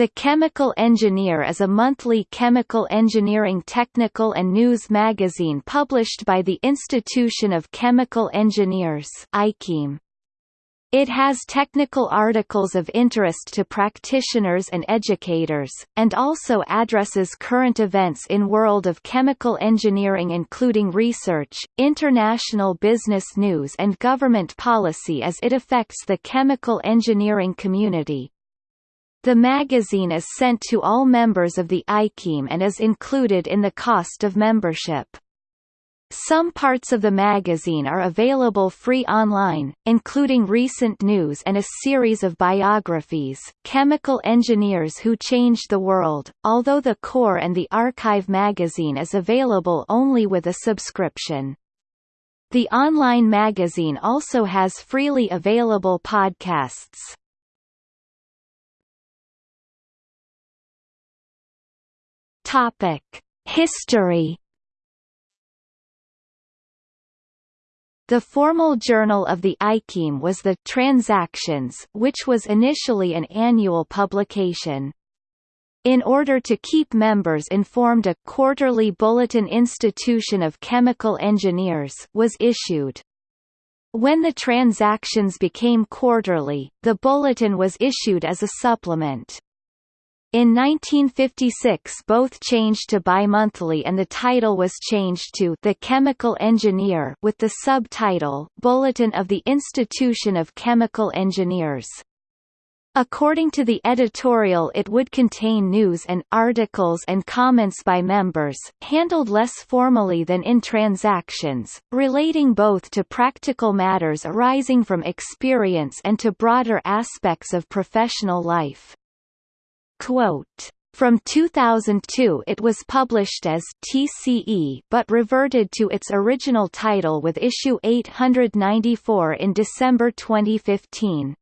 The Chemical Engineer is a monthly chemical engineering technical and news magazine published by the Institution of Chemical Engineers. It has technical articles of interest to practitioners and educators, and also addresses current events in world of chemical engineering including research, international business news and government policy as it affects the chemical engineering community. The magazine is sent to all members of the ICHEM and is included in the cost of membership. Some parts of the magazine are available free online, including recent news and a series of biographies, Chemical Engineers Who Changed the World, although the core and the archive magazine is available only with a subscription. The online magazine also has freely available podcasts. Topic: History. The formal journal of the ICHEM was the Transactions, which was initially an annual publication. In order to keep members informed a quarterly Bulletin Institution of Chemical Engineers was issued. When the transactions became quarterly, the bulletin was issued as a supplement. In 1956 both changed to bimonthly and the title was changed to The Chemical Engineer with the subtitle Bulletin of the Institution of Chemical Engineers. According to the editorial it would contain news and articles and comments by members, handled less formally than in transactions, relating both to practical matters arising from experience and to broader aspects of professional life. Quote, from 2002 it was published as TCE but reverted to its original title with issue 894 in December 2015.